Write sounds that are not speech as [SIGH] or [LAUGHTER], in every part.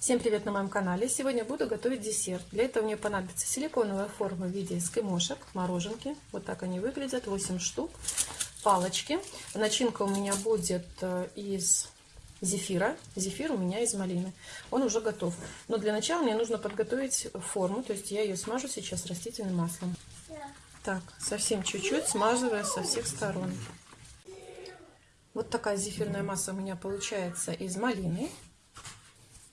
Всем привет на моем канале! Сегодня буду готовить десерт. Для этого мне понадобится силиконовая форма в виде эскимошек, мороженки. Вот так они выглядят, 8 штук. Палочки. Начинка у меня будет э, из зефира. Зефир у меня из малины. Он уже готов. Но для начала мне нужно подготовить форму. То есть я ее смажу сейчас растительным маслом. Так, совсем чуть-чуть, смазывая со всех сторон. Вот такая зефирная масса у меня получается из малины.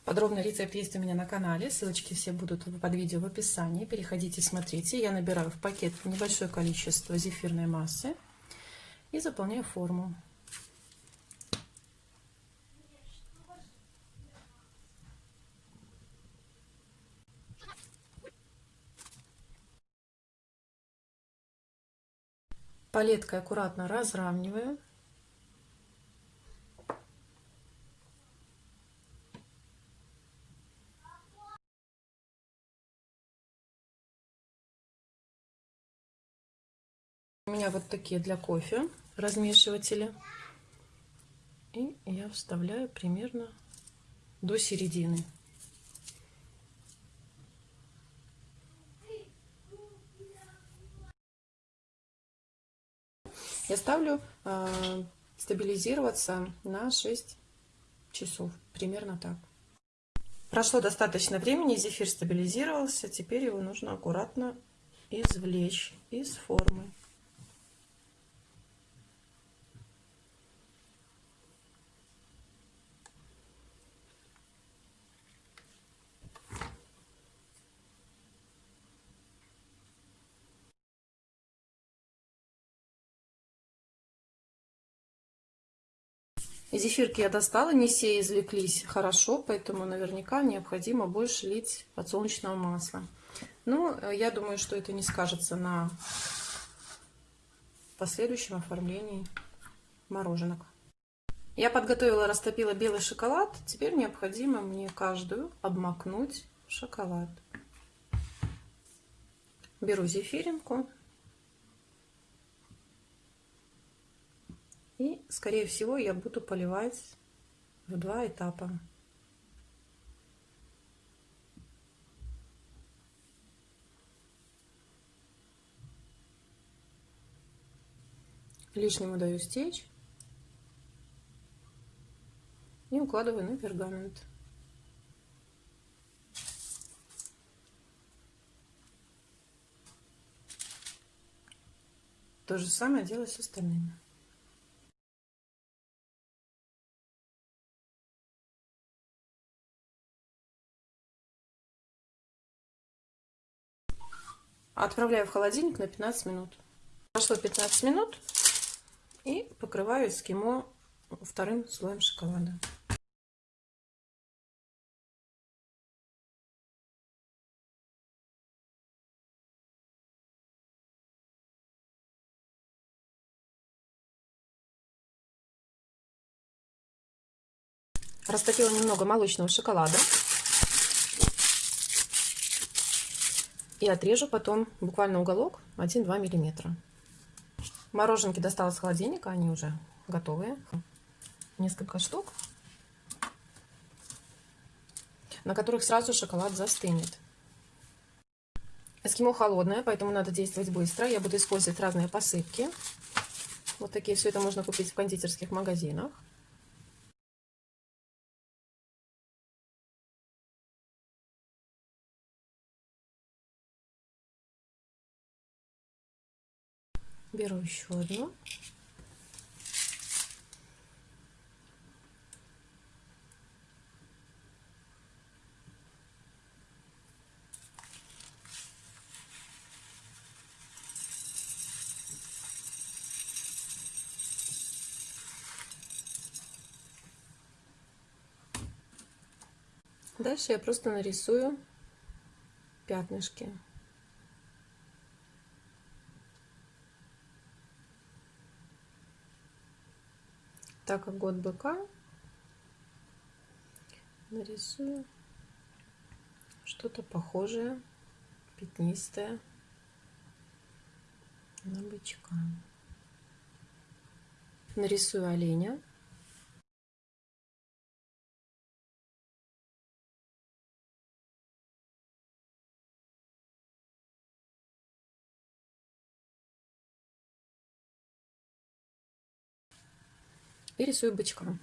Подробный рецепт есть у меня на канале, ссылочки все будут под видео в описании. Переходите, смотрите. Я набираю в пакет небольшое количество зефирной массы и заполняю форму. Палеткой аккуратно разравниваю. У меня вот такие для кофе размешиватели. И я вставляю примерно до середины. Я ставлю э, стабилизироваться на 6 часов. Примерно так. Прошло достаточно времени, зефир стабилизировался. Теперь его нужно аккуратно извлечь из формы. Зефирки я достала, не все извлеклись хорошо, поэтому наверняка необходимо больше лить подсолнечного масла. Но ну, я думаю, что это не скажется на последующем оформлении мороженок. Я подготовила, растопила белый шоколад. Теперь необходимо мне каждую обмакнуть в шоколад. Беру зефиринку И, скорее всего, я буду поливать в два этапа. Лишнему даю стечь и укладываю на пергамент. То же самое делаю с остальными. Отправляю в холодильник на 15 минут. Прошло 15 минут и покрываю эскимо вторым слоем шоколада. Растопила немного молочного шоколада. И отрежу потом буквально уголок 1-2 миллиметра. Мороженки достала с холодильника, они уже готовые. Несколько штук, на которых сразу шоколад застынет. Эскимо холодное, поэтому надо действовать быстро. Я буду использовать разные посыпки. Вот такие, все это можно купить в кондитерских магазинах. Беру еще одну. Дальше я просто нарисую пятнышки. Так как год быка, нарисую что-то похожее, пятнистое на бычка. Нарисую оленя. И рисую бычка.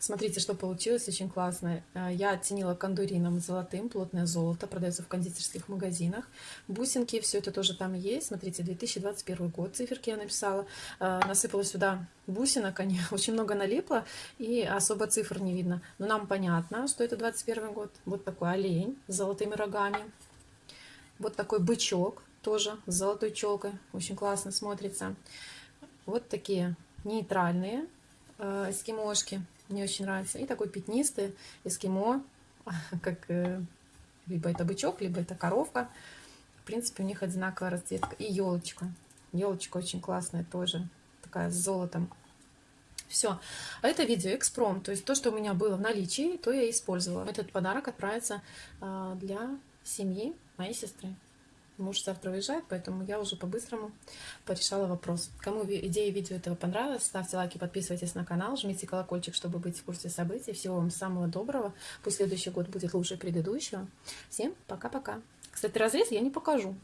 Смотрите, что получилось, очень классно. Э, я оттенила кондурином золотым, плотное золото, продается в кондитерских магазинах. Бусинки, все это тоже там есть. Смотрите, 2021 год, циферки я написала. Э, насыпала сюда бусинок, они [LAUGHS] очень много налипло, и особо цифр не видно. Но нам понятно, что это 21 год. Вот такой олень с золотыми рогами. Вот такой бычок, тоже с золотой челкой. Очень классно смотрится. Вот такие нейтральные э, эскимошки. Мне очень нравится. И такой пятнистый эскимо, [LAUGHS] как э, либо это бычок, либо это коровка. В принципе, у них одинаковая расцветка. И елочка. Елочка очень классная тоже. Такая с золотом. Все. А это видео экспром. То есть то, что у меня было в наличии, то я использовала. Этот подарок отправится а, для семьи моей сестры. Муж завтра уезжает, поэтому я уже по-быстрому порешала вопрос. Кому идея видео этого понравилась, ставьте лайки, подписывайтесь на канал, жмите колокольчик, чтобы быть в курсе событий. Всего вам самого доброго. Пусть следующий год будет лучше предыдущего. Всем пока-пока. Кстати, разрез я не покажу.